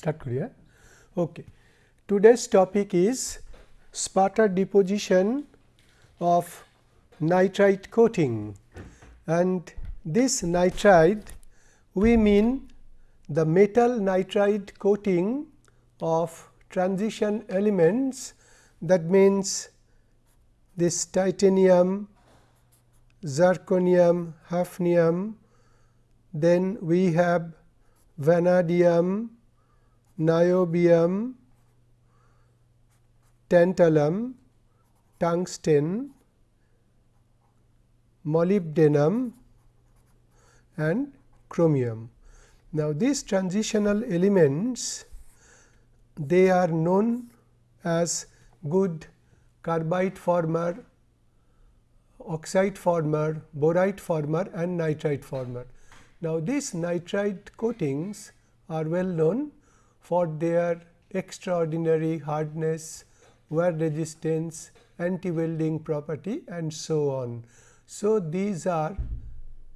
start koriya. Okay. Today's topic is sputter deposition of nitride coating and this nitride we mean the metal nitride coating of transition elements that means this titanium, zirconium, hafnium, then we have vanadium, niobium, tantalum, tungsten, molybdenum and chromium. Now, these transitional elements they are known as good carbide former, oxide former, boride former and nitride former. Now, these nitride coatings are well known for their extraordinary hardness, wear resistance, anti-welding property and so on. So, these are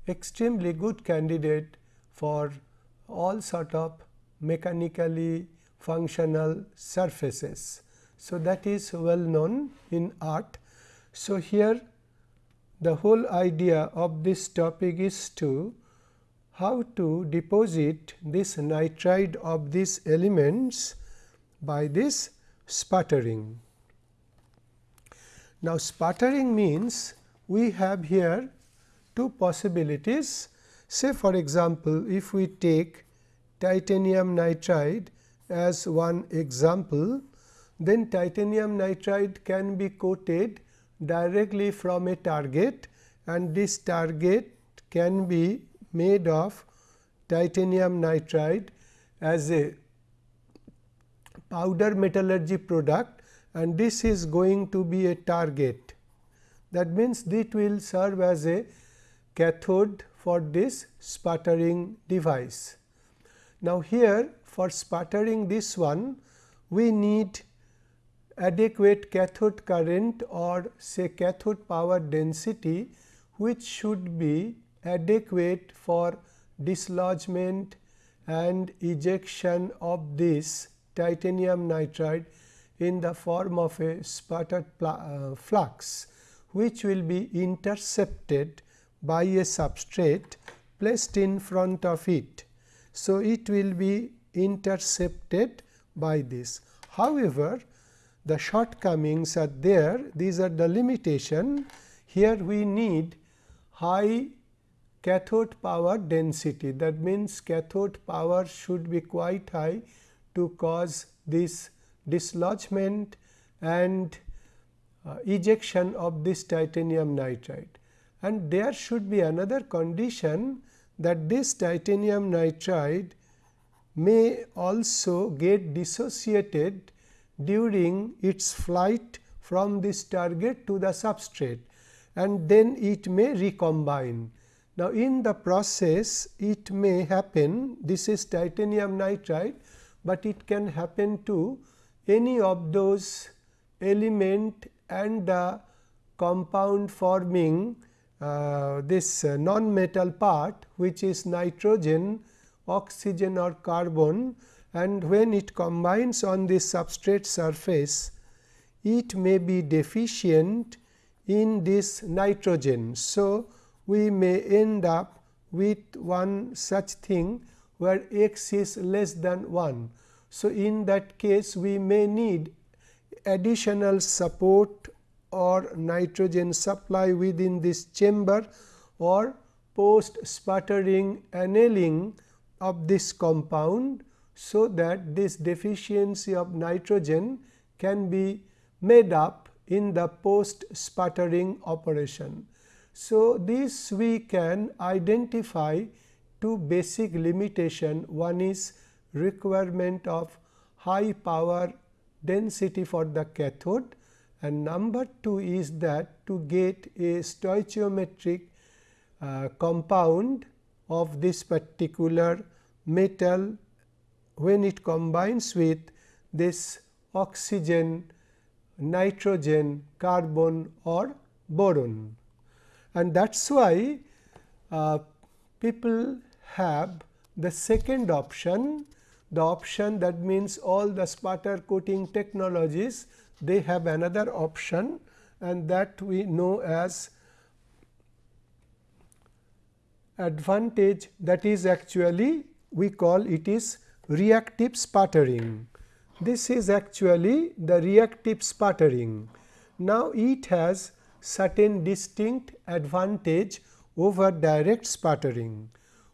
extremely good candidate for all sort of mechanically functional surfaces. So, that is well known in art. So, here the whole idea of this topic is to how to deposit this nitride of these elements by this sputtering. Now, sputtering means we have here two possibilities. Say for example, if we take titanium nitride as one example, then titanium nitride can be coated directly from a target and this target can be made of titanium nitride as a powder metallurgy product and this is going to be a target. That means, it will serve as a cathode for this sputtering device. Now, here for sputtering this one we need adequate cathode current or say cathode power density which should be adequate for dislodgement and ejection of this titanium nitride in the form of a sputtered uh, flux which will be intercepted by a substrate placed in front of it. So, it will be intercepted by this. However, the shortcomings are there these are the limitation here we need high cathode power density that means cathode power should be quite high to cause this dislodgement and uh, ejection of this titanium nitride and there should be another condition that this titanium nitride may also get dissociated during its flight from this target to the substrate and then it may recombine. Now, in the process it may happen this is titanium nitride, but it can happen to any of those element and the compound forming uh, this uh, non-metal part which is nitrogen, oxygen or carbon and when it combines on this substrate surface, it may be deficient in this nitrogen. So, we may end up with one such thing where x is less than 1. So, in that case we may need additional support or nitrogen supply within this chamber or post sputtering annealing of this compound so that this deficiency of nitrogen can be made up in the post sputtering operation. So, this we can identify two basic limitation one is requirement of high power density for the cathode and number 2 is that to get a stoichiometric uh, compound of this particular metal when it combines with this oxygen, nitrogen, carbon or boron. And that is why uh, people have the second option the option that means all the sputter coating technologies they have another option and that we know as advantage that is actually we call it is reactive sputtering. This is actually the reactive sputtering. Now, it has certain distinct advantage over direct sputtering.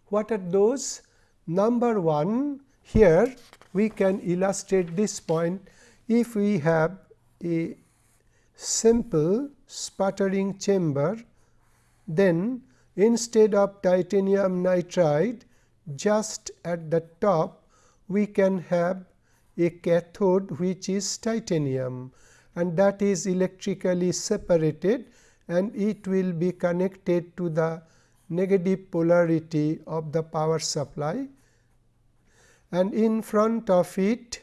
What are those? Number 1 here we can illustrate this point if we have a simple sputtering chamber then instead of titanium nitride just at the top we can have a cathode which is titanium and that is electrically separated and it will be connected to the negative polarity of the power supply. And in front of it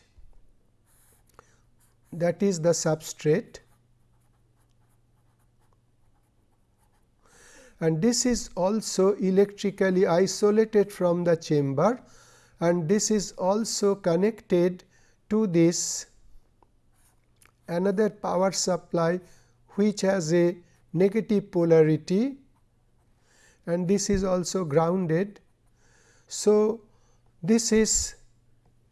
that is the substrate. And this is also electrically isolated from the chamber. And this is also connected to this another power supply which has a negative polarity and this is also grounded. So, this is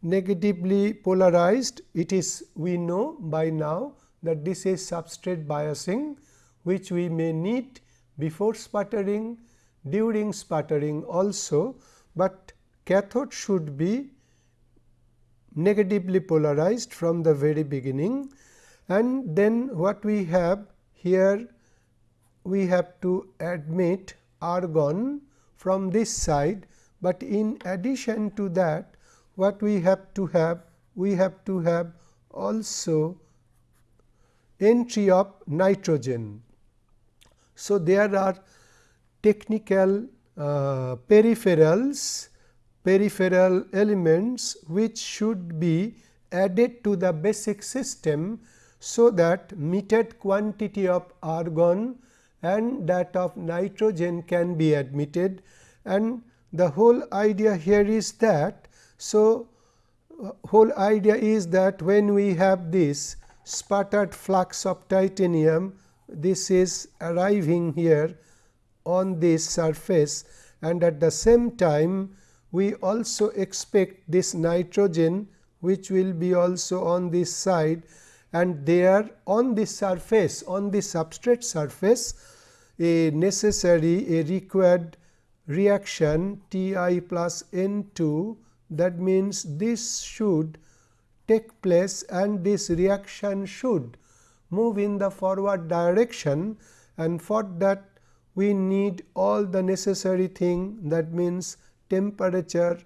negatively polarized it is we know by now that this is substrate biasing which we may need before sputtering during sputtering also, but cathode should be negatively polarized from the very beginning and then what we have here we have to admit argon from this side, but in addition to that what we have to have we have to have also entry of nitrogen. So, there are technical uh, peripherals peripheral elements which should be added to the basic system. So, that metered quantity of argon and that of nitrogen can be admitted and the whole idea here is that. So, uh, whole idea is that when we have this sputtered flux of titanium this is arriving here on this surface and at the same time we also expect this nitrogen which will be also on this side and there on the surface on the substrate surface a necessary a required reaction T i plus N 2 that means this should take place and this reaction should move in the forward direction. And for that we need all the necessary thing. That means temperature,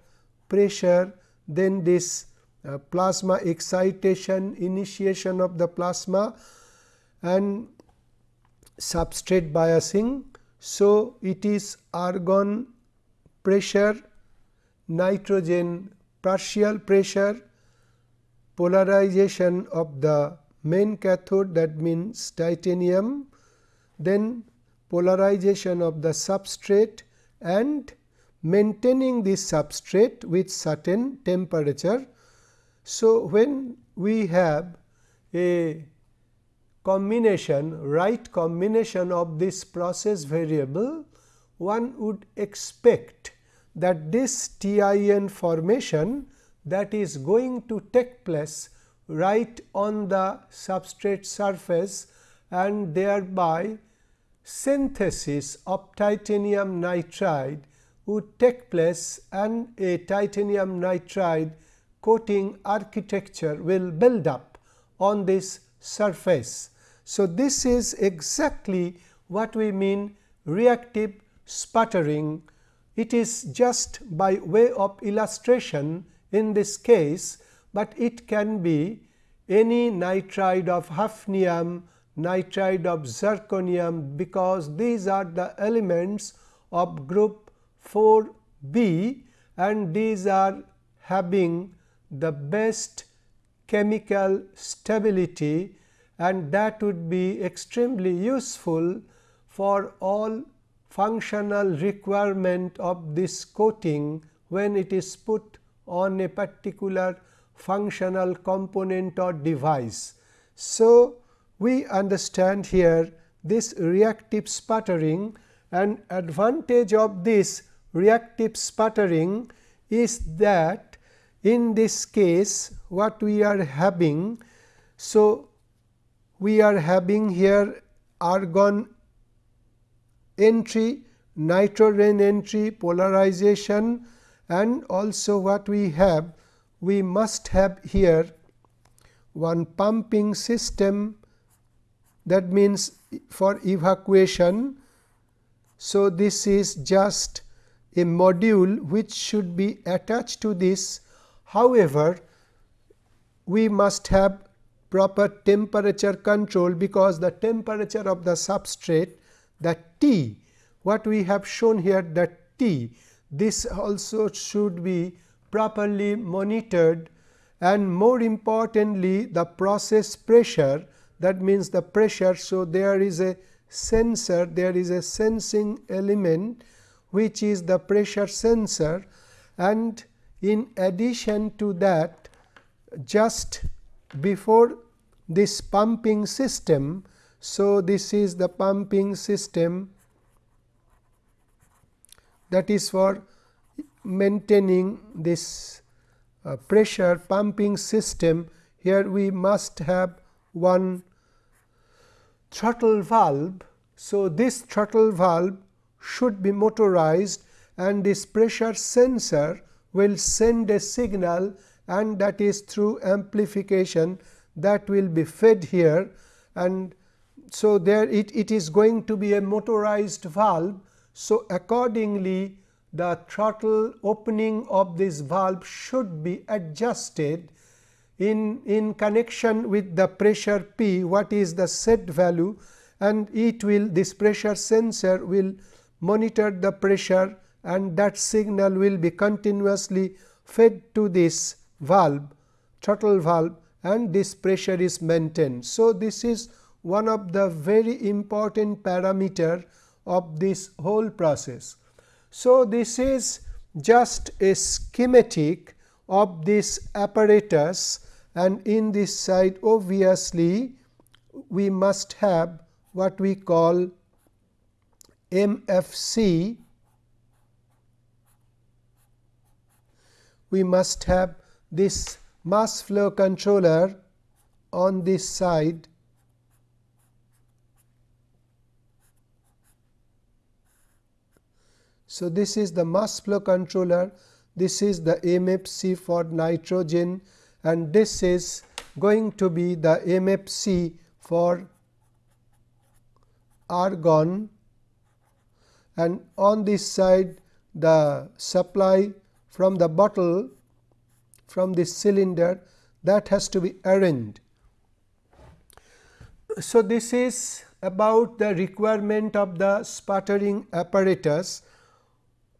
pressure, then this uh, plasma excitation, initiation of the plasma and substrate biasing. So, it is argon pressure, nitrogen partial pressure, polarization of the main cathode that means titanium, then polarization of the substrate and maintaining this substrate with certain temperature. So, when we have a combination right combination of this process variable, one would expect that this TIN formation that is going to take place right on the substrate surface and thereby synthesis of titanium nitride would take place and a titanium nitride coating architecture will build up on this surface. So, this is exactly what we mean reactive sputtering. It is just by way of illustration in this case but it can be any nitride of hafnium, nitride of zirconium because these are the elements of group 4 B and these are having the best chemical stability and that would be extremely useful for all functional requirement of this coating when it is put on a particular functional component or device. So, we understand here this reactive sputtering and advantage of this reactive sputtering is that in this case what we are having. So, we are having here argon entry, nitrogen entry, polarization and also what we have we must have here one pumping system that means for evacuation. So, this is just a module which should be attached to this. However, we must have proper temperature control because the temperature of the substrate the T what we have shown here that T this also should be properly monitored and more importantly the process pressure that means the pressure. So, there is a sensor there is a sensing element which is the pressure sensor and in addition to that just before this pumping system. So, this is the pumping system that is for maintaining this uh, pressure pumping system. Here we must have one throttle valve. So, this throttle valve should be motorized and this pressure sensor will send a signal and that is through amplification that will be fed here and so there it, it is going to be a motorized valve. So, accordingly the throttle opening of this valve should be adjusted in, in connection with the pressure P what is the set value and it will this pressure sensor will monitor the pressure and that signal will be continuously fed to this valve throttle valve and this pressure is maintained. So, this is one of the very important parameter of this whole process. So, this is just a schematic of this apparatus and in this side obviously we must have what we call MFC. We must have this mass flow controller on this side. So, this is the mass flow controller, this is the MFC for nitrogen and this is going to be the MFC for argon. And on this side the supply from the bottle from this cylinder that has to be arranged. So, this is about the requirement of the sputtering apparatus.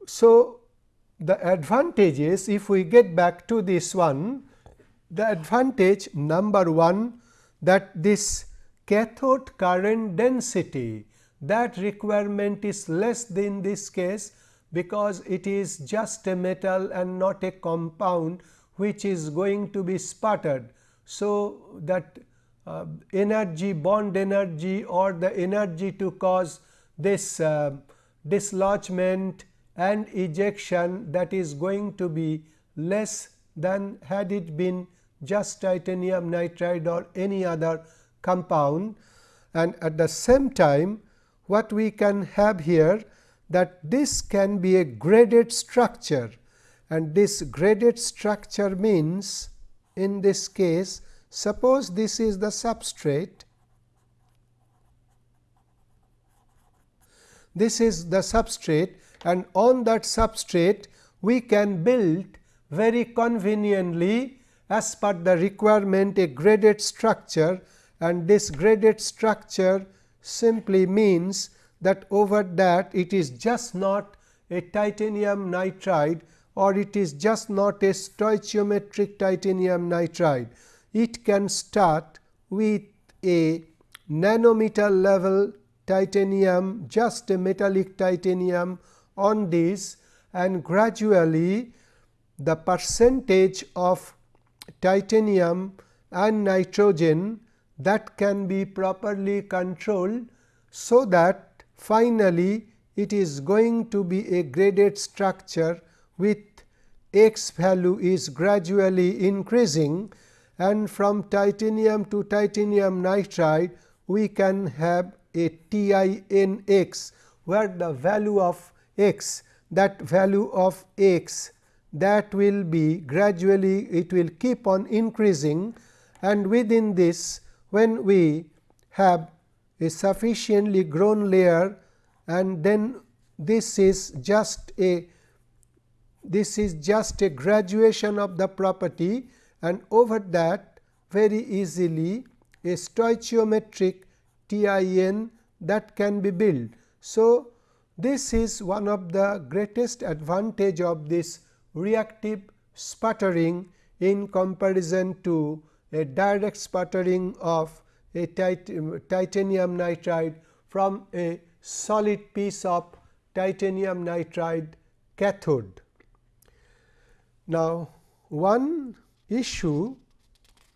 So, the advantages if we get back to this one the advantage number 1 that this cathode current density that requirement is less than this case because it is just a metal and not a compound which is going to be sputtered. So, that uh, energy bond energy or the energy to cause this uh, dislodgement and ejection that is going to be less than had it been just titanium nitride or any other compound and at the same time what we can have here that this can be a graded structure. And this graded structure means in this case suppose this is the substrate. This is the substrate and on that substrate we can build very conveniently as per the requirement a graded structure. And this graded structure simply means that over that it is just not a titanium nitride or it is just not a stoichiometric titanium nitride. It can start with a nanometer level titanium just a metallic titanium on this and gradually the percentage of titanium and nitrogen that can be properly controlled. So, that finally, it is going to be a graded structure with x value is gradually increasing and from titanium to titanium nitride we can have a TiNx where the value of x that value of x that will be gradually it will keep on increasing. And within this when we have a sufficiently grown layer and then this is just a this is just a graduation of the property and over that very easily a stoichiometric TIN that can be built. So, this is one of the greatest advantage of this reactive sputtering in comparison to a direct sputtering of a tit titanium nitride from a solid piece of titanium nitride cathode. Now, one issue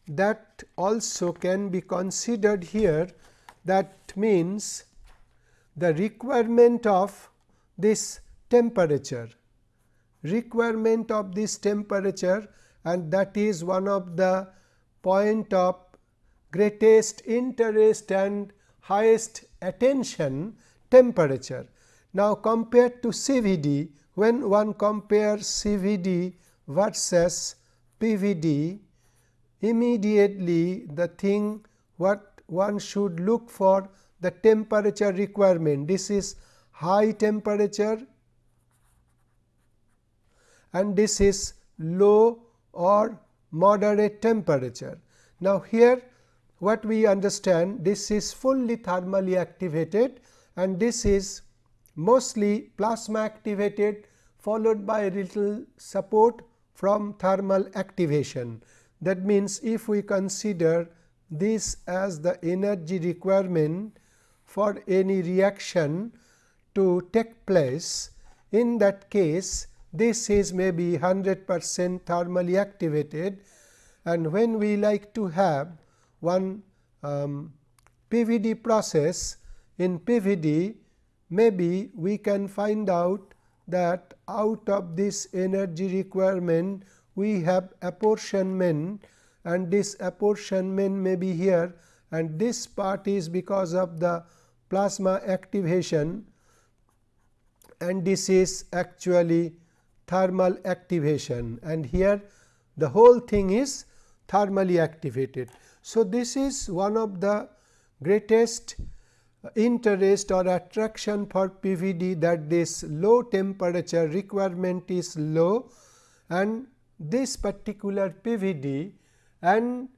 that also can be considered here that means the requirement of this temperature requirement of this temperature and that is one of the point of greatest interest and highest attention temperature. Now, compared to CVD when one compares CVD versus PVD immediately the thing what one should look for the temperature requirement. This is high temperature and this is low or moderate temperature. Now, here what we understand this is fully thermally activated and this is mostly plasma activated followed by a little support from thermal activation. That means, if we consider this as the energy requirement for any reaction to take place, in that case this is maybe 100 percent thermally activated and when we like to have one um, PVD process. In PVD maybe we can find out that out of this energy requirement we have apportionment. And this apportionment may be here. And this part is because of the plasma activation. And this is actually thermal activation. And here the whole thing is thermally activated. So, this is one of the greatest interest or attraction for PVD that this low temperature requirement is low and this particular PVD and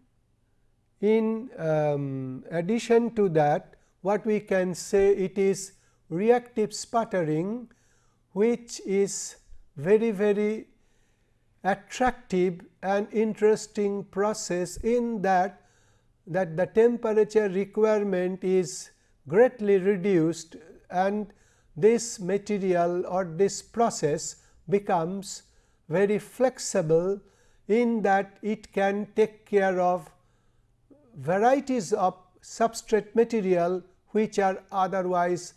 in um, addition to that what we can say it is reactive sputtering which is very very attractive and interesting process in that that the temperature requirement is greatly reduced and this material or this process becomes very flexible in that it can take care of varieties of substrate material which are otherwise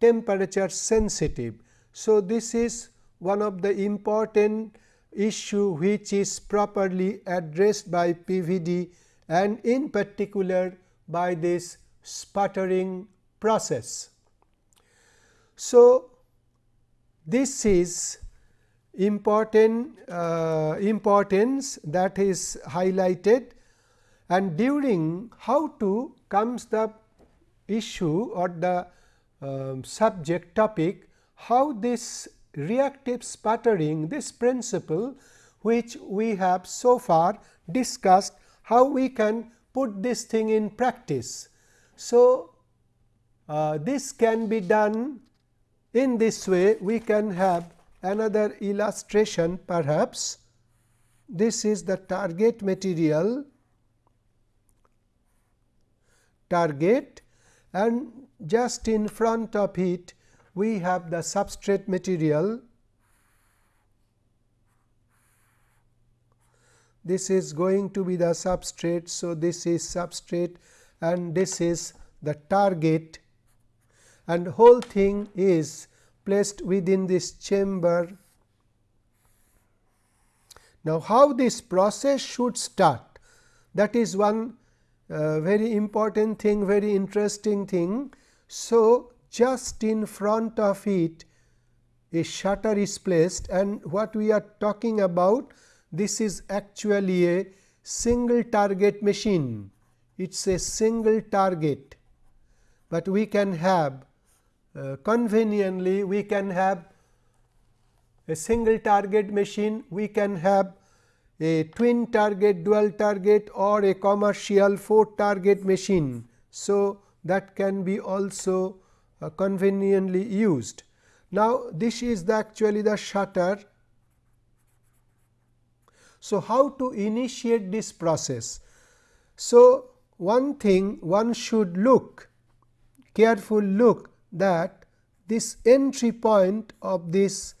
temperature sensitive. So, this is one of the important issue which is properly addressed by PVD and in particular by this sputtering process. So, this is important uh, importance that is highlighted and during how to comes the issue or the um, subject topic how this reactive sputtering this principle which we have so far discussed how we can put this thing in practice. So, uh, this can be done in this way. We can have another illustration perhaps. This is the target material. Target. And just in front of it we have the substrate material this is going to be the substrate. So, this is substrate and this is the target and whole thing is placed within this chamber. Now, how this process should start that is one uh, very important thing very interesting thing. So, just in front of it a shutter is placed and what we are talking about this is actually a single target machine. It is a single target, but we can have uh, conveniently we can have a single target machine, we can have a twin target, dual target or a commercial 4 target machine. So, that can be also uh, conveniently used. Now, this is the actually the shutter. So, how to initiate this process? So, one thing one should look careful look that this entry point of this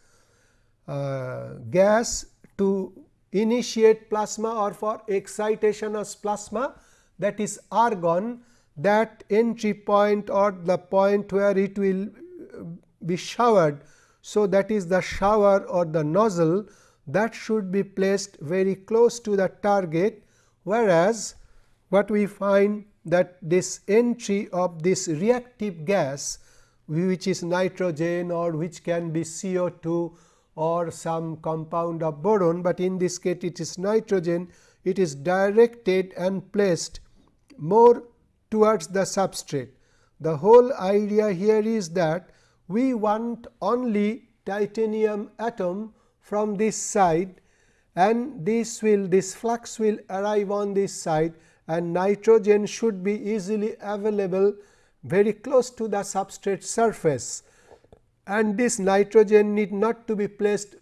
uh, gas to initiate plasma or for excitation of plasma that is argon that entry point or the point where it will be showered. So, that is the shower or the nozzle that should be placed very close to the target, whereas, what we find that this entry of this reactive gas which is nitrogen or which can be CO2 or some compound of boron, but in this case it is nitrogen, it is directed and placed more towards the substrate. The whole idea here is that we want only titanium atom from this side and this will this flux will arrive on this side and nitrogen should be easily available very close to the substrate surface and this nitrogen need not to be placed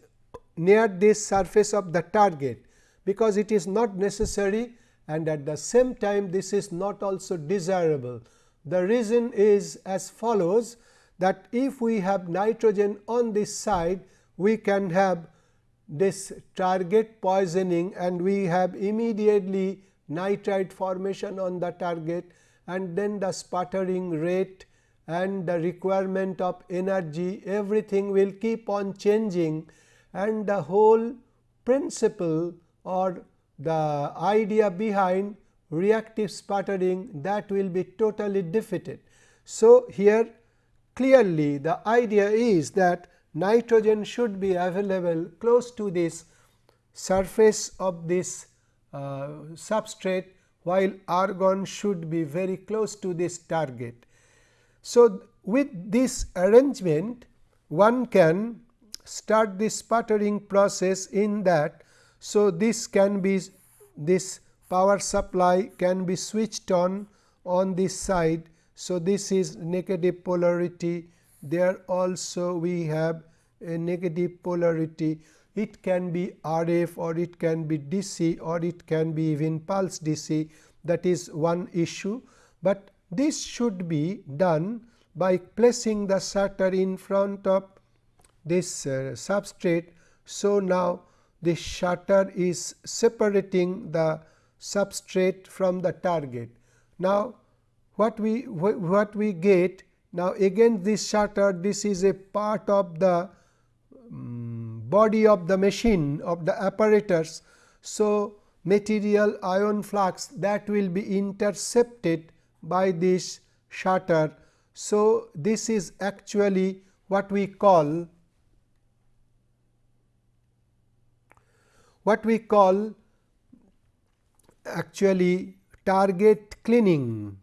near this surface of the target, because it is not necessary and at the same time this is not also desirable. The reason is as follows that if we have nitrogen on this side, we can have this target poisoning and we have immediately nitride formation on the target and then the sputtering rate and the requirement of energy everything will keep on changing and the whole principle or the idea behind reactive sputtering that will be totally defeated. So, here clearly the idea is that nitrogen should be available close to this surface of this uh, substrate while argon should be very close to this target. So, with this arrangement one can start this sputtering process in that. So, this can be this power supply can be switched on on this side. So, this is negative polarity there also we have a negative polarity it can be RF or it can be DC or it can be even pulse DC that is one issue, but this should be done by placing the shutter in front of this uh, substrate. So, now this shutter is separating the substrate from the target. Now, what we what we get now again this shutter this is a part of the um, body of the machine of the apparatus. So, material ion flux that will be intercepted by this shutter. So, this is actually what we call what we call actually target cleaning.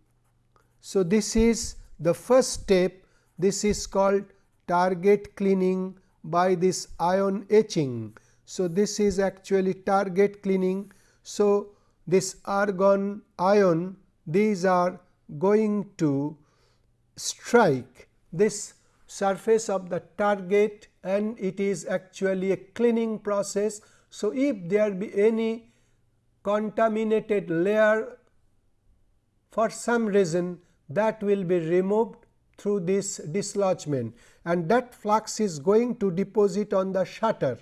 So, this is the first step this is called target cleaning by this ion etching. So, this is actually target cleaning so, this argon ion these are going to strike this surface of the target and it is actually a cleaning process. So, if there be any contaminated layer for some reason that will be removed through this dislodgement. And that flux is going to deposit on the shutter.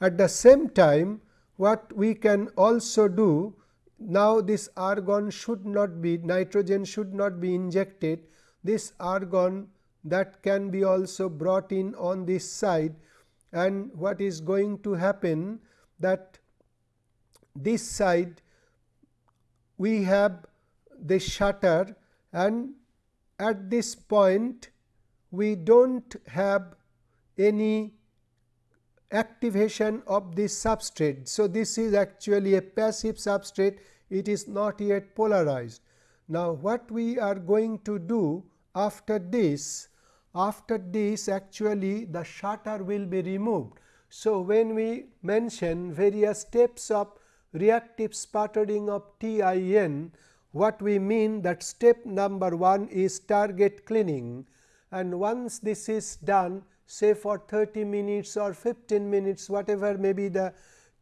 At the same time what we can also do now this argon should not be nitrogen should not be injected. This argon that can be also brought in on this side. And what is going to happen that this side we have the shutter and at this point we do not have any activation of this substrate. So, this is actually a passive substrate it is not yet polarized. Now, what we are going to do after this after this actually the shutter will be removed. So, when we mention various steps of reactive sputtering of TIN, what we mean that step number 1 is target cleaning. And once this is done say for 30 minutes or 15 minutes whatever may be the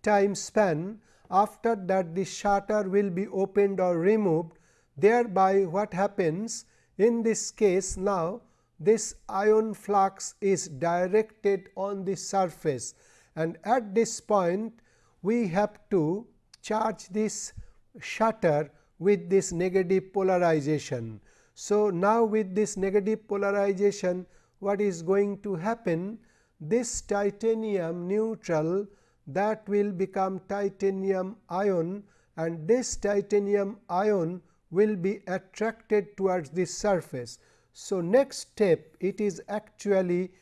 time span after that the shutter will be opened or removed. Thereby what happens? In this case now this ion flux is directed on the surface. And at this point we have to charge this shutter with this negative polarization. So, now with this negative polarization what is going to happen this titanium neutral that will become titanium ion and this titanium ion will be attracted towards this surface. So, next step it is actually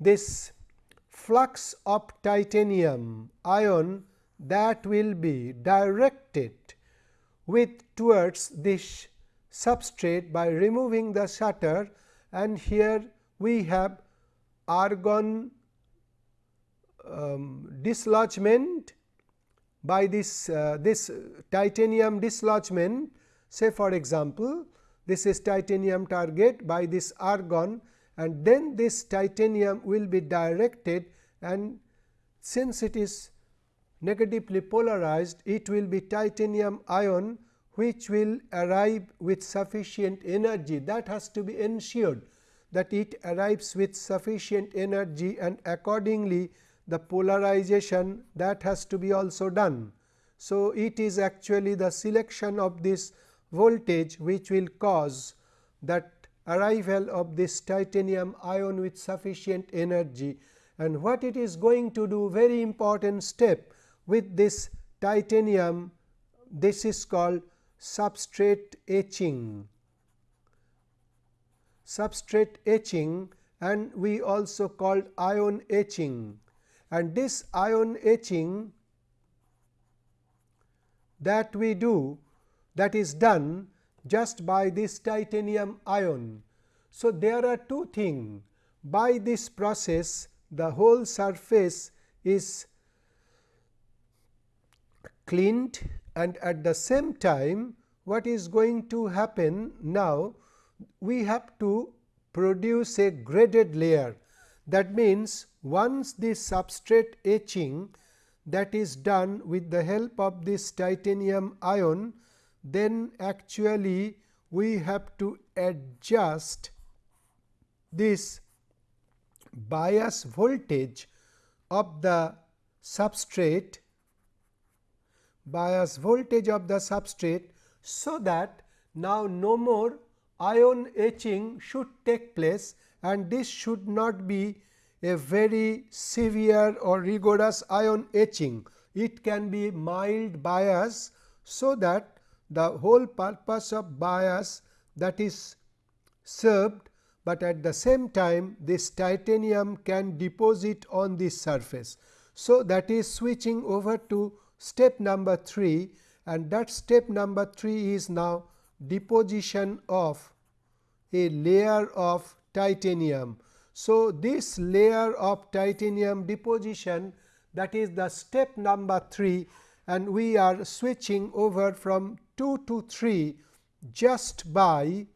this flux of titanium ion that will be directed with towards this substrate by removing the shutter. And here we have argon um, dislodgement by this uh, this titanium dislodgement. Say for example, this is titanium target by this argon and then this titanium will be directed. And since it is negatively polarized it will be titanium ion which will arrive with sufficient energy that has to be ensured that it arrives with sufficient energy and accordingly the polarization that has to be also done. So, it is actually the selection of this voltage which will cause that arrival of this titanium ion with sufficient energy and what it is going to do very important step with this titanium this is called substrate etching. Substrate etching and we also called ion etching. And this ion etching that we do that is done just by this titanium ion. So, there are two things by this process the whole surface is cleaned and at the same time what is going to happen now we have to produce a graded layer. That means once this substrate etching that is done with the help of this titanium ion then actually we have to adjust this bias voltage of the substrate bias voltage of the substrate. So, that now no more ion etching should take place and this should not be a very severe or rigorous ion etching. It can be mild bias. So, that the whole purpose of bias that is served, but at the same time this titanium can deposit on this surface. So, that is switching over to step number 3 and that step number 3 is now deposition of a layer of titanium. So, this layer of titanium deposition that is the step number 3 and we are switching over from 2 to 3 just by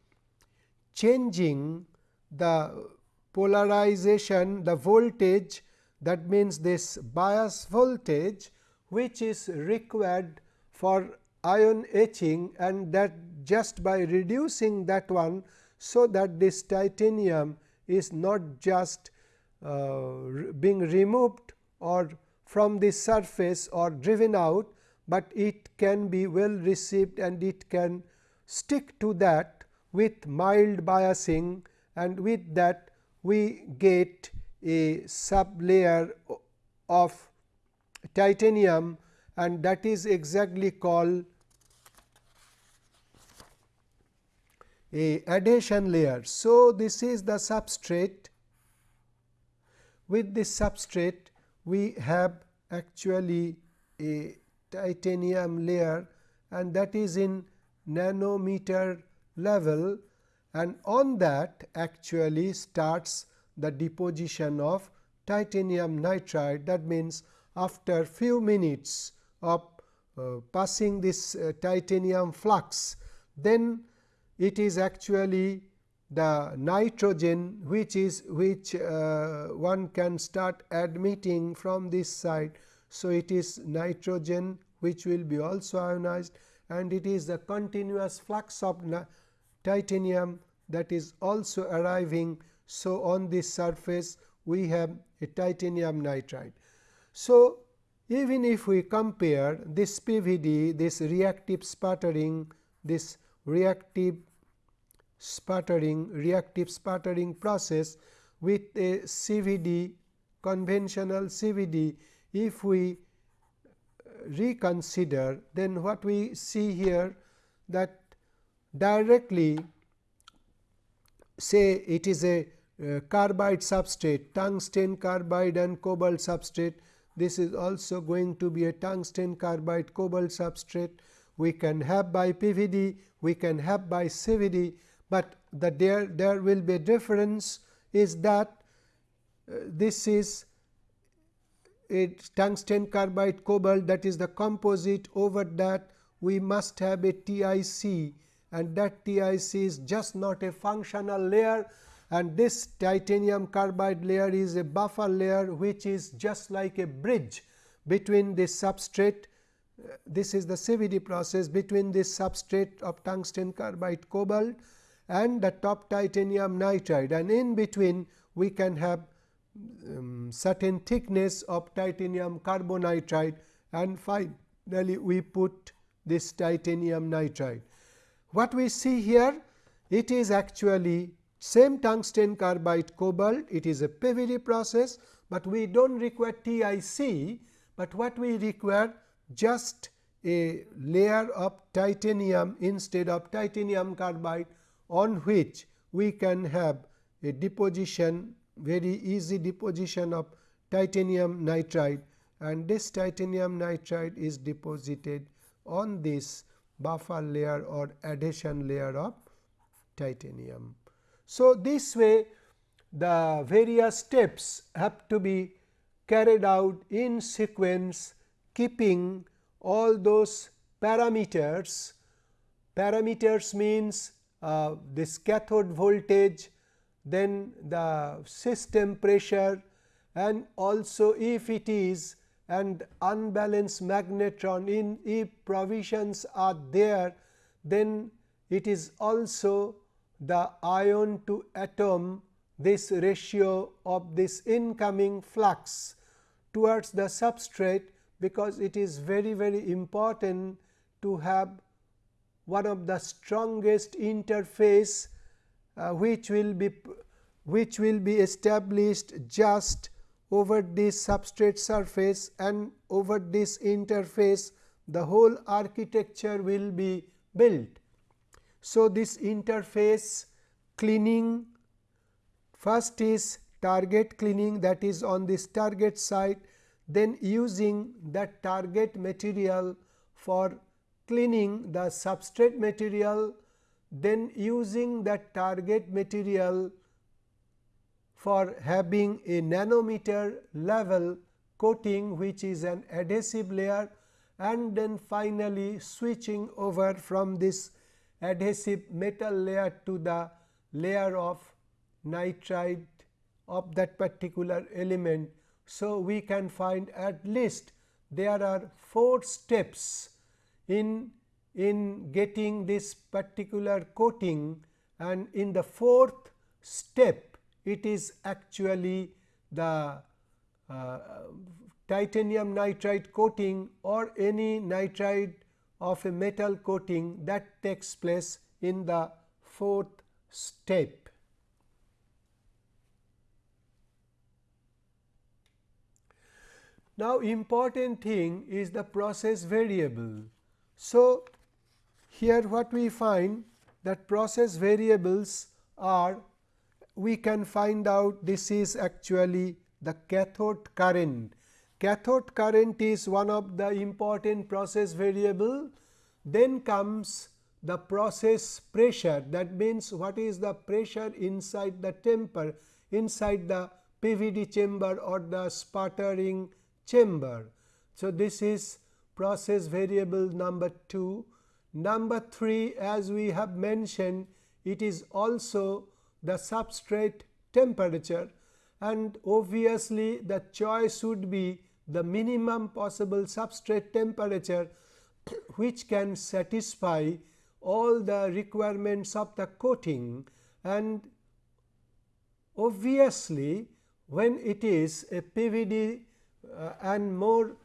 changing the polarization the voltage that means this bias voltage which is required for ion etching and that just by reducing that one. So, that this titanium is not just uh, being removed or from the surface or driven out, but it can be well received and it can stick to that with mild biasing and with that we get a sub layer of titanium and that is exactly called a adhesion layer. So, this is the substrate with this substrate we have actually a titanium layer and that is in nanometer level and on that actually starts the deposition of titanium nitride that means after few minutes of uh, passing this uh, titanium flux then it is actually the nitrogen which is which uh, one can start admitting from this side. So, it is nitrogen which will be also ionized and it is the continuous flux of titanium that is also arriving. So, on this surface we have a titanium nitride. So, even if we compare this PVD, this reactive sputtering, this reactive sputtering reactive sputtering process with a CVD conventional CVD if we reconsider then what we see here that directly say it is a uh, carbide substrate tungsten carbide and cobalt substrate this is also going to be a tungsten carbide cobalt substrate. We can have by PVD we can have by CVD but the there there will be a difference is that uh, this is a tungsten carbide cobalt that is the composite. Over that we must have a TIC and that TIC is just not a functional layer and this titanium carbide layer is a buffer layer which is just like a bridge between this substrate uh, this is the CVD process between this substrate of tungsten carbide cobalt and the top titanium nitride and in between we can have um, certain thickness of titanium carbonitride and finally, we put this titanium nitride. What we see here it is actually same tungsten carbide cobalt it is a PVD process, but we do not require TIC, but what we require just a layer of titanium instead of titanium carbide on which we can have a deposition very easy deposition of titanium nitride and this titanium nitride is deposited on this buffer layer or adhesion layer of titanium. So, this way the various steps have to be carried out in sequence keeping all those parameters. Parameters means uh, this cathode voltage, then the system pressure and also if it is and unbalanced magnetron in if provisions are there then it is also the ion to atom this ratio of this incoming flux towards the substrate because it is very very important to have one of the strongest interface uh, which will be which will be established just over this substrate surface and over this interface the whole architecture will be built. So, this interface cleaning first is target cleaning that is on this target site then using that target material for cleaning the substrate material then using that target material for having a nanometer level coating which is an adhesive layer and then finally switching over from this adhesive metal layer to the layer of nitride of that particular element. So, we can find at least there are 4 steps in, in getting this particular coating and in the fourth step it is actually the uh, titanium nitride coating or any nitride of a metal coating that takes place in the fourth step. Now, important thing is the process variable. So, here what we find that process variables are we can find out this is actually the cathode current. Cathode current is one of the important process variable. Then comes the process pressure that means what is the pressure inside the temper inside the PVD chamber or the sputtering chamber. So, this is process variable number 2. Number 3 as we have mentioned it is also the substrate temperature and obviously the choice would be the minimum possible substrate temperature which can satisfy all the requirements of the coating and obviously when it is a PVD uh, and more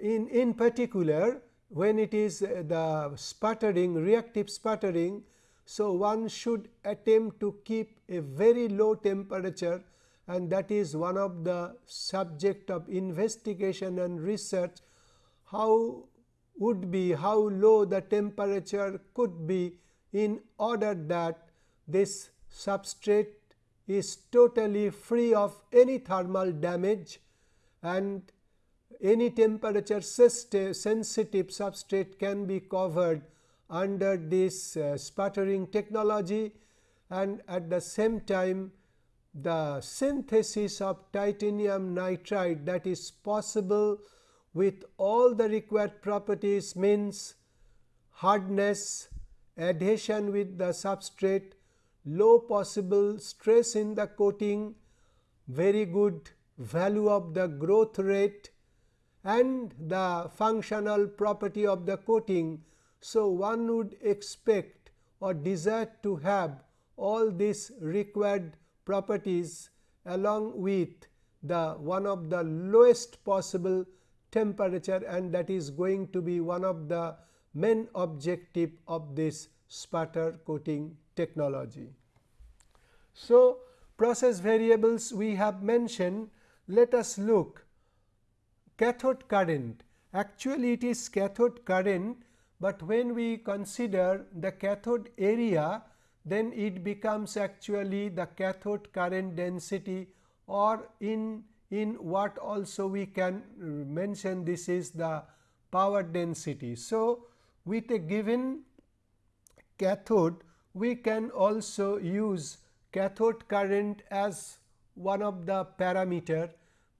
in, in particular when it is uh, the sputtering reactive sputtering. So, one should attempt to keep a very low temperature and that is one of the subject of investigation and research how would be how low the temperature could be in order that this substrate is totally free of any thermal damage and any temperature sensitive substrate can be covered under this uh, sputtering technology. And at the same time the synthesis of titanium nitride that is possible with all the required properties means hardness, adhesion with the substrate, low possible stress in the coating, very good value of the growth rate and the functional property of the coating. So, one would expect or desire to have all these required properties along with the one of the lowest possible temperature and that is going to be one of the main objective of this sputter coating technology. So, process variables we have mentioned let us look cathode current actually it is cathode current, but when we consider the cathode area then it becomes actually the cathode current density or in in what also we can uh, mention this is the power density. So, with a given cathode we can also use cathode current as one of the parameter,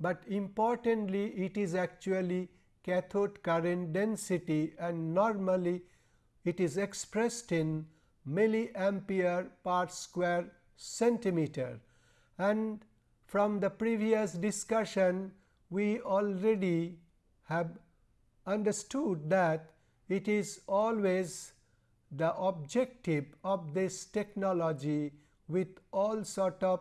but importantly it is actually cathode current density and normally it is expressed in milliampere per square centimeter. And from the previous discussion we already have understood that it is always the objective of this technology with all sort of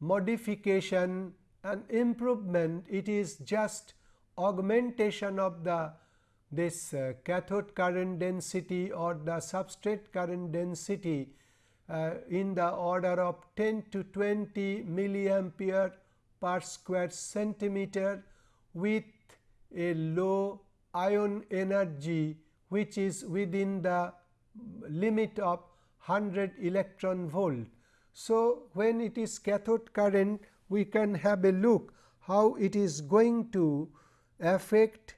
modification and improvement. It is just augmentation of the this uh, cathode current density or the substrate current density uh, in the order of 10 to 20 milliampere per square centimeter with a low ion energy which is within the limit of 100 electron volt. So, when it is cathode current we can have a look how it is going to affect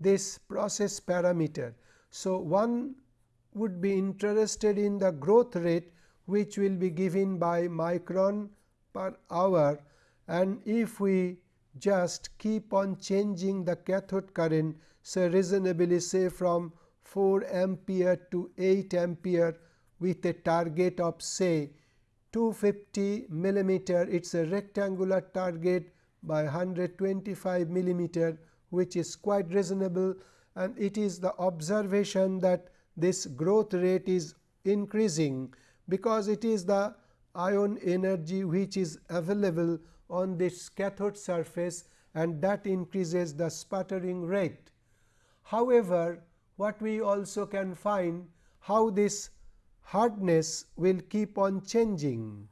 this process parameter. So, one would be interested in the growth rate which will be given by micron per hour and if we just keep on changing the cathode current say reasonably say from 4 ampere to 8 ampere with a target of say 250 millimeter it is a rectangular target by 125 millimeter which is quite reasonable and it is the observation that this growth rate is increasing because it is the ion energy which is available on this cathode surface and that increases the sputtering rate. However, what we also can find how this hardness will keep on changing.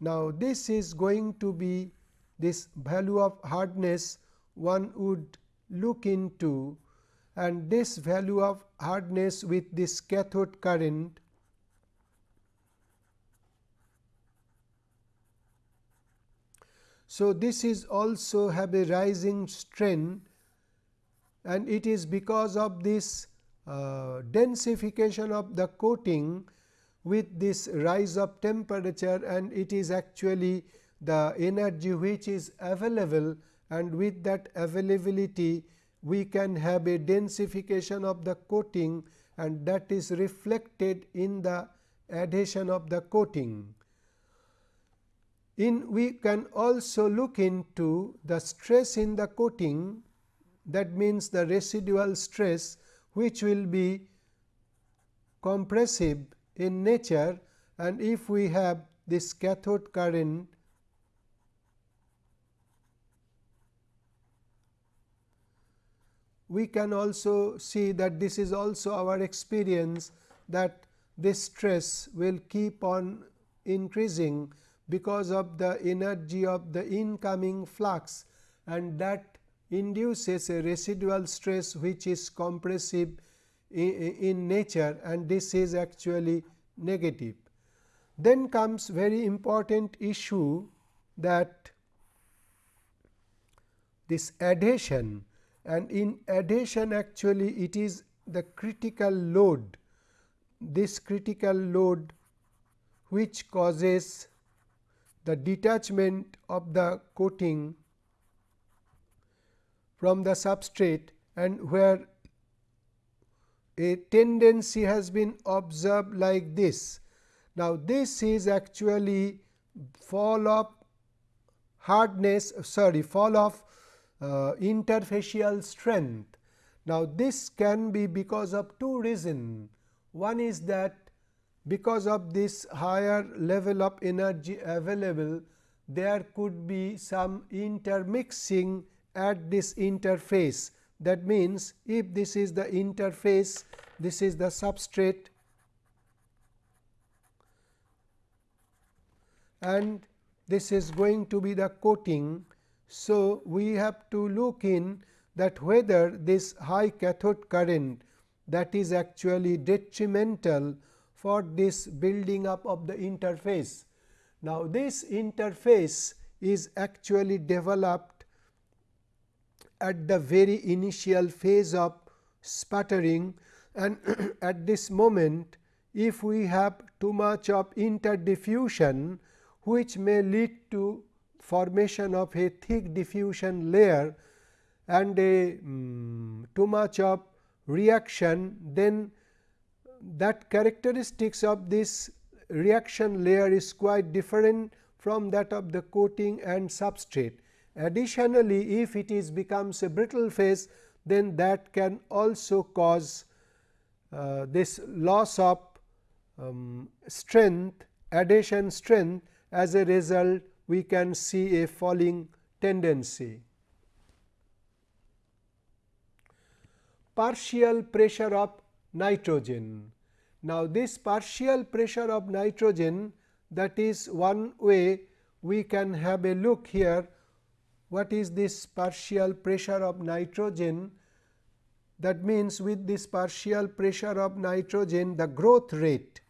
Now, this is going to be this value of hardness one would look into and this value of hardness with this cathode current So, this is also have a rising strain and it is because of this uh, densification of the coating with this rise of temperature and it is actually the energy which is available and with that availability we can have a densification of the coating and that is reflected in the adhesion of the coating. In we can also look into the stress in the coating that means the residual stress which will be compressive in nature and if we have this cathode current we can also see that this is also our experience that this stress will keep on increasing because of the energy of the incoming flux and that induces a residual stress which is compressive in, nature and this is actually negative. Then comes very important issue that this adhesion and in adhesion actually it is the critical load this critical load which causes the detachment of the coating from the substrate and where a tendency has been observed like this. Now, this is actually fall of hardness sorry fall of uh, interfacial strength. Now, this can be because of two reasons. One is that because of this higher level of energy available there could be some intermixing at this interface. That means, if this is the interface, this is the substrate and this is going to be the coating. So, we have to look in that whether this high cathode current that is actually detrimental for this building up of the interface. Now, this interface is actually developed at the very initial phase of sputtering and at this moment if we have too much of interdiffusion which may lead to formation of a thick diffusion layer and a um, too much of reaction then that characteristics of this reaction layer is quite different from that of the coating and substrate. Additionally, if it is becomes a brittle phase, then that can also cause uh, this loss of um, strength, adhesion strength as a result we can see a falling tendency. Partial pressure of nitrogen. Now, this partial pressure of nitrogen that is one way we can have a look here what is this partial pressure of nitrogen that means with this partial pressure of nitrogen the growth rate.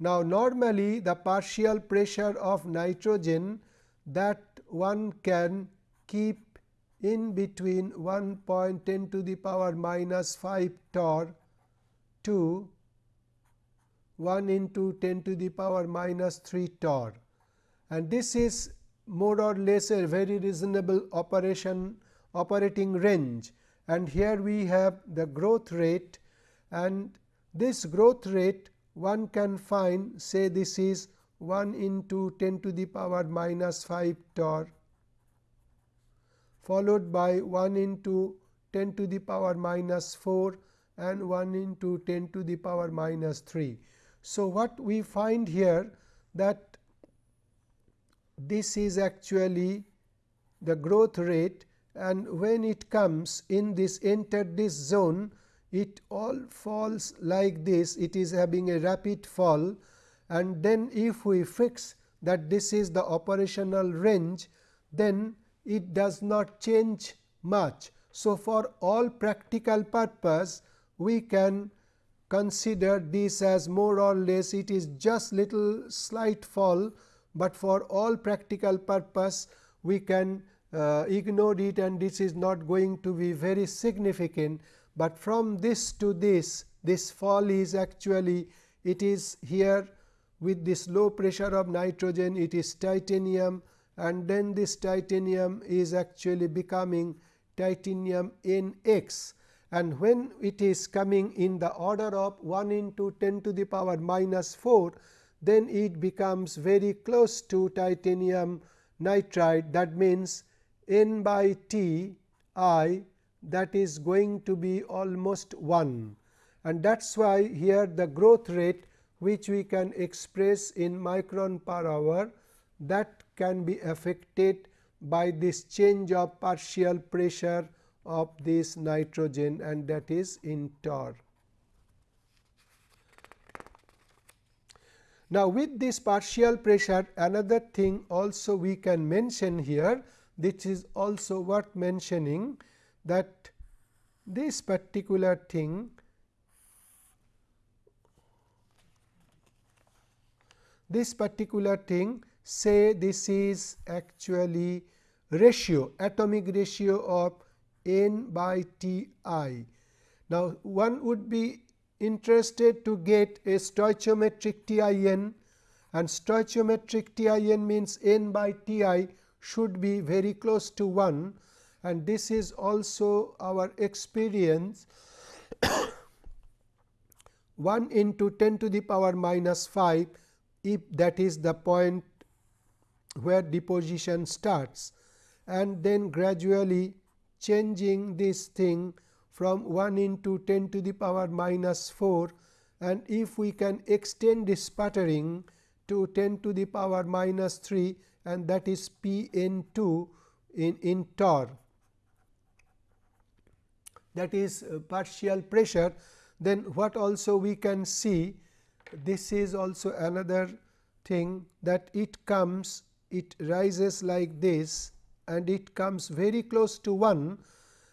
Now, normally the partial pressure of nitrogen that one can keep in between 1.10 to the power minus 5 torr to 1 into 10 to the power minus 3 torr. And this is more or less a very reasonable operation operating range. And here we have the growth rate. And this growth rate one can find say this is 1 into 10 to the power minus 5 torr followed by 1 into 10 to the power minus 4 and 1 into 10 to the power minus 3. So, what we find here that this is actually the growth rate and when it comes in this enter this zone it all falls like this. It is having a rapid fall. And then if we fix that this is the operational range then it does not change much. So, for all practical purpose we can consider this as more or less it is just little slight fall, but for all practical purpose we can uh, ignore it and this is not going to be very significant, but from this to this this fall is actually it is here with this low pressure of nitrogen it is titanium and then this titanium is actually becoming titanium NX and when it is coming in the order of 1 into 10 to the power minus 4 then it becomes very close to titanium nitride. That means n by T i that is going to be almost 1 and that is why here the growth rate which we can express in micron per hour that can be affected by this change of partial pressure of this nitrogen and that is in torr. Now, with this partial pressure another thing also we can mention here which is also worth mentioning that this particular thing this particular thing say this is actually ratio atomic ratio of n by T i. Now, one would be interested to get a stoichiometric T i n and stoichiometric T i n means n by T i should be very close to 1 and this is also our experience. 1 into 10 to the power minus 5 if that is the point where deposition starts. And then gradually changing this thing from 1 into 10 to the power minus 4 and if we can extend this sputtering to 10 to the power minus 3 and that is P n 2 in, in torr that is uh, partial pressure then what also we can see this is also another thing that it comes it rises like this and it comes very close to 1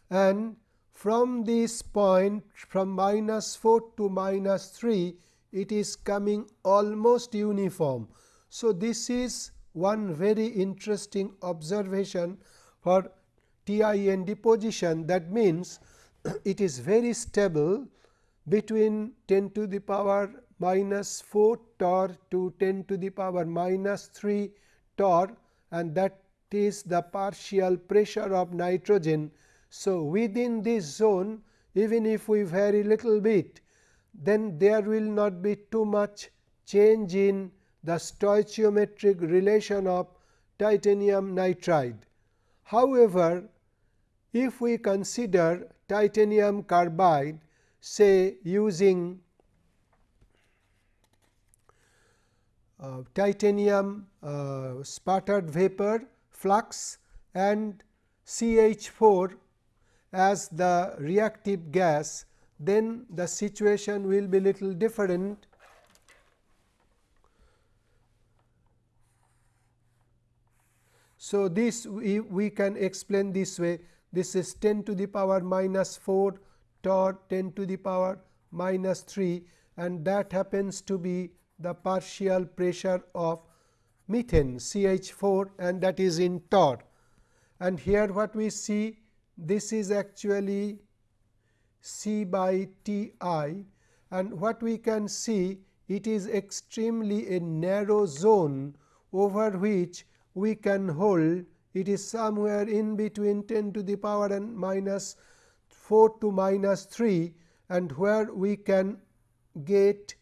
and from this point from minus 4 to minus 3 it is coming almost uniform. So, this is one very interesting observation for TIN deposition that means it is very stable between 10 to the power minus 4 torr to 10 to the power minus 3 torr and that is the partial pressure of nitrogen. So, within this zone even if we vary little bit then there will not be too much change in the stoichiometric relation of titanium nitride. However, if we consider titanium carbide say using uh, titanium uh, sputtered vapor flux and CH 4 as the reactive gas, then the situation will be little different. So, this we, we can explain this way this is 10 to the power minus 4 torr 10 to the power minus 3 and that happens to be the partial pressure of methane CH 4 and that is in torr. And here what we see this is actually C by T i and what we can see it is extremely a narrow zone over which we can hold it is somewhere in between 10 to the power and minus 4 to minus 3 and where we can get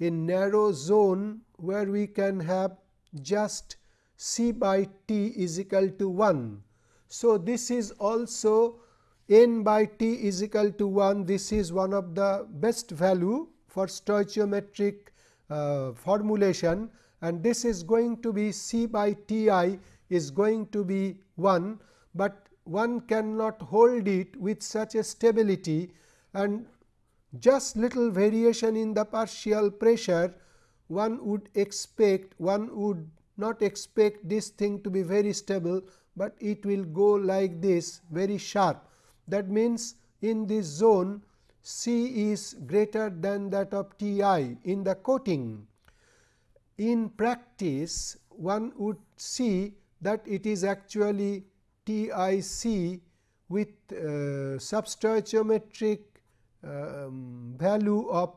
a narrow zone where we can have just c by t is equal to 1. So, this is also n by t is equal to 1 this is one of the best value for stoichiometric uh, formulation and this is going to be C by T i is going to be 1, but one cannot hold it with such a stability and just little variation in the partial pressure one would expect one would not expect this thing to be very stable, but it will go like this very sharp. That means, in this zone C is greater than that of T i in the coating. In practice, one would see that it is actually T i c with uh, substoichiometric um, value of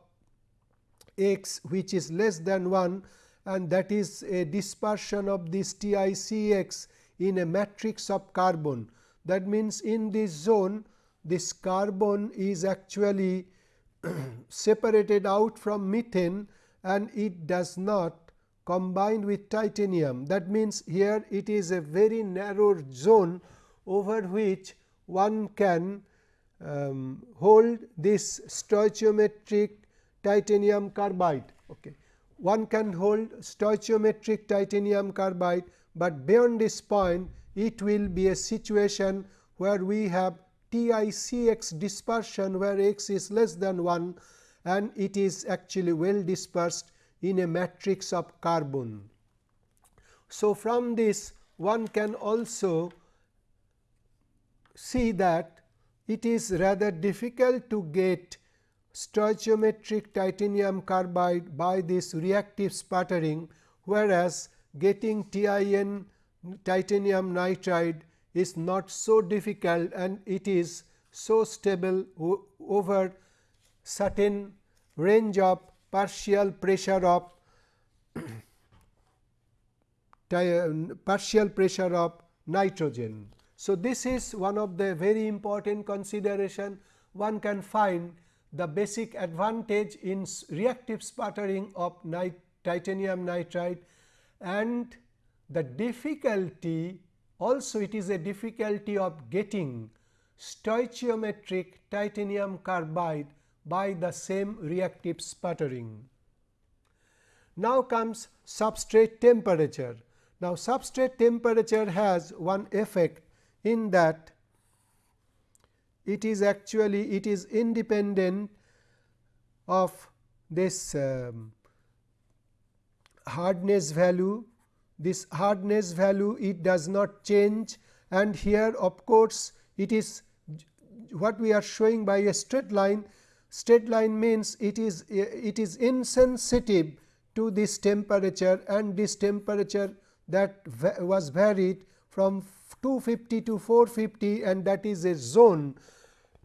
x which is less than 1 and that is a dispersion of this T i c x in a matrix of carbon. That means, in this zone this carbon is actually separated out from methane and it does not combine with titanium. That means, here it is a very narrow zone over which one can um, hold this stoichiometric titanium carbide. Okay. One can hold stoichiometric titanium carbide, but beyond this point it will be a situation where we have TiCx dispersion where x is less than 1 and it is actually well dispersed in a matrix of carbon. So, from this one can also see that it is rather difficult to get stoichiometric titanium carbide by this reactive sputtering, whereas getting TIN titanium nitride is not so difficult and it is so stable over certain range of partial pressure of uh, partial pressure of nitrogen. So, this is one of the very important consideration one can find the basic advantage in reactive sputtering of titanium nitride and the difficulty also it is a difficulty of getting stoichiometric titanium carbide by the same reactive sputtering. Now comes substrate temperature. Now, substrate temperature has one effect in that it is actually it is independent of this um, hardness value this hardness value it does not change and here of course, it is what we are showing by a straight line straight line means it is it is insensitive to this temperature and this temperature that was varied from 250 to 450 and that is a zone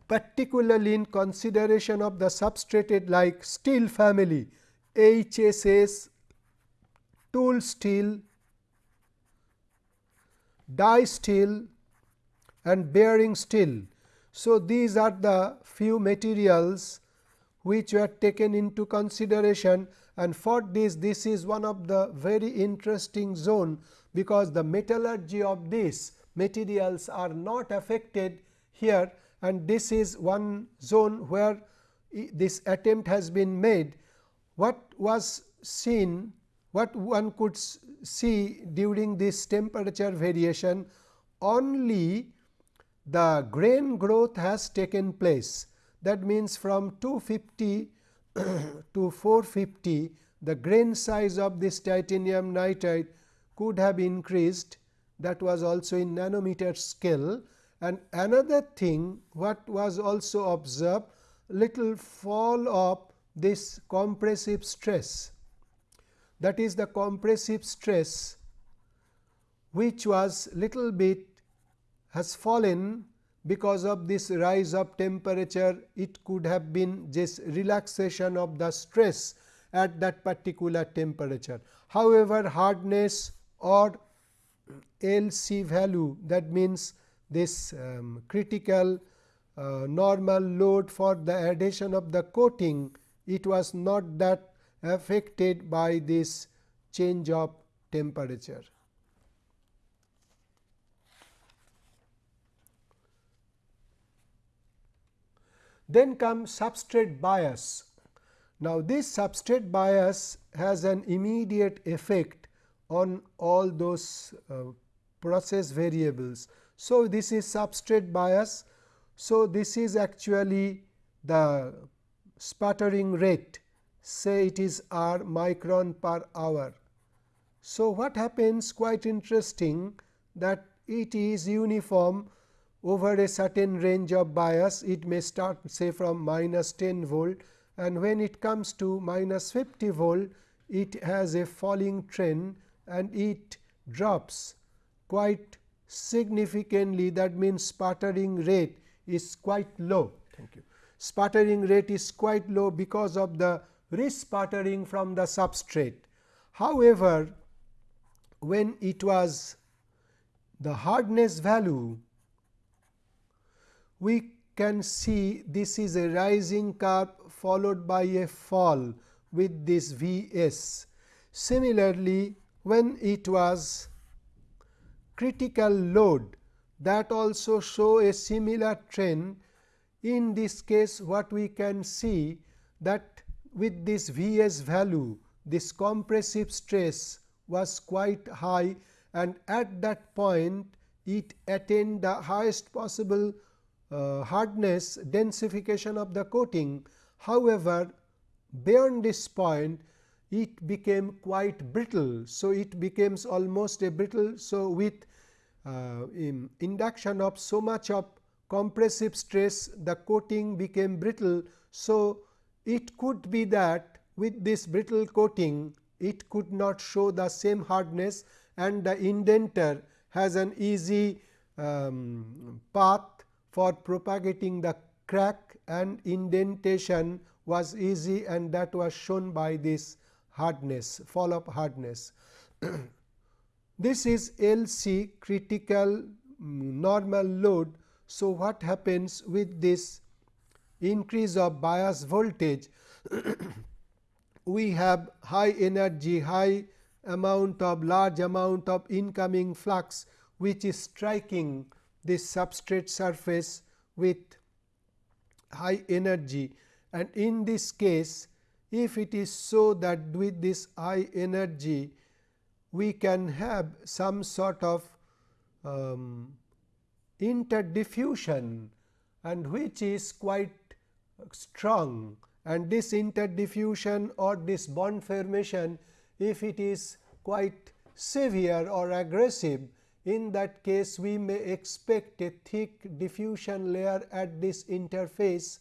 particularly in consideration of the substrated like steel family HSS, tool steel, die steel and bearing steel. So, these are the few materials which were taken into consideration and for this this is one of the very interesting zone because the metallurgy of these materials are not affected here and this is one zone where this attempt has been made. What was seen what one could see during this temperature variation only the grain growth has taken place. That means, from 250 to 450 the grain size of this titanium nitride could have increased that was also in nanometer scale. And another thing what was also observed little fall of this compressive stress that is the compressive stress which was little bit has fallen because of this rise of temperature it could have been just relaxation of the stress at that particular temperature. However, hardness or LC value that means this um, critical uh, normal load for the adhesion of the coating it was not that affected by this change of temperature. Then comes substrate bias. Now, this substrate bias has an immediate effect on all those uh, process variables. So, this is substrate bias. So, this is actually the sputtering rate say it is r micron per hour. So, what happens quite interesting that it is uniform over a certain range of bias it may start say from minus 10 volt and when it comes to minus 50 volt it has a falling trend and it drops quite significantly that means sputtering rate is quite low. Thank you. Sputtering rate is quite low because of the resputtering from the substrate. However, when it was the hardness value, we can see this is a rising curve followed by a fall with this V s. Similarly, when it was critical load that also show a similar trend. In this case what we can see that with this V s value this compressive stress was quite high and at that point it attained the highest possible hardness densification of the coating. However, beyond this point it became quite brittle. So, it becomes almost a brittle. So, with uh, in induction of so much of compressive stress the coating became brittle. So, it could be that with this brittle coating it could not show the same hardness and the indenter has an easy um, path for propagating the crack and indentation was easy and that was shown by this hardness fall of hardness. this is LC critical mm, normal load. So, what happens with this increase of bias voltage we have high energy high amount of large amount of incoming flux which is striking this substrate surface with high energy. And in this case if it is so that with this high energy we can have some sort of um, interdiffusion and which is quite strong. And this interdiffusion or this bond formation if it is quite severe or aggressive in that case we may expect a thick diffusion layer at this interface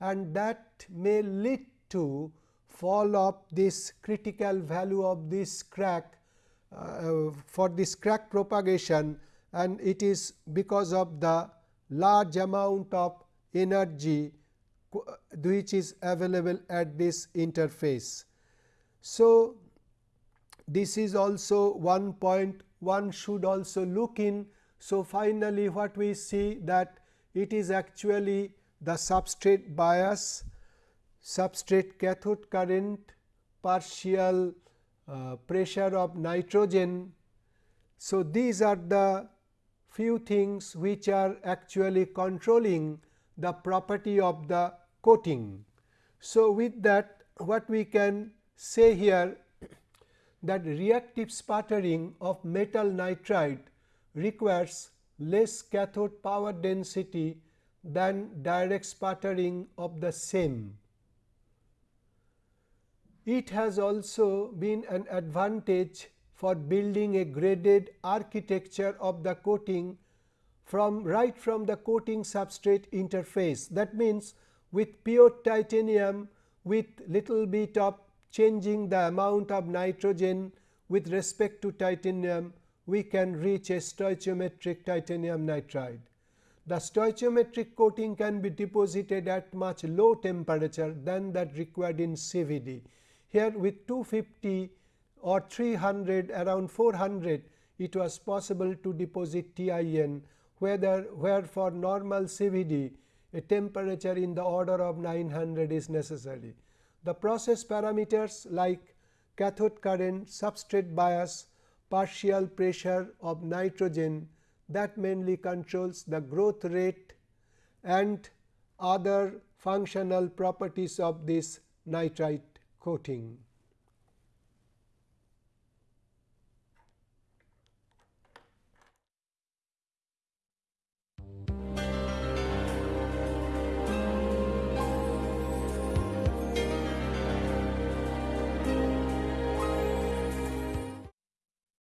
and that may lead to fall of this critical value of this crack uh, for this crack propagation and it is because of the large amount of energy which is available at this interface. So, this is also one point one should also look in. So, finally, what we see that it is actually the substrate bias, substrate cathode current, partial uh, pressure of nitrogen. So, these are the few things which are actually controlling the property of the coating. So, with that what we can say here that reactive sputtering of metal nitride requires less cathode power density than direct sputtering of the same. It has also been an advantage for building a graded architecture of the coating from right from the coating substrate interface. That means, with pure titanium with little bit of changing the amount of nitrogen with respect to titanium, we can reach a stoichiometric titanium nitride. The stoichiometric coating can be deposited at much low temperature than that required in CVD. Here with 250 or 300 around 400 it was possible to deposit TIN whether where for normal CVD a temperature in the order of 900 is necessary. The process parameters like cathode current, substrate bias, partial pressure of nitrogen that mainly controls the growth rate and other functional properties of this nitride coating.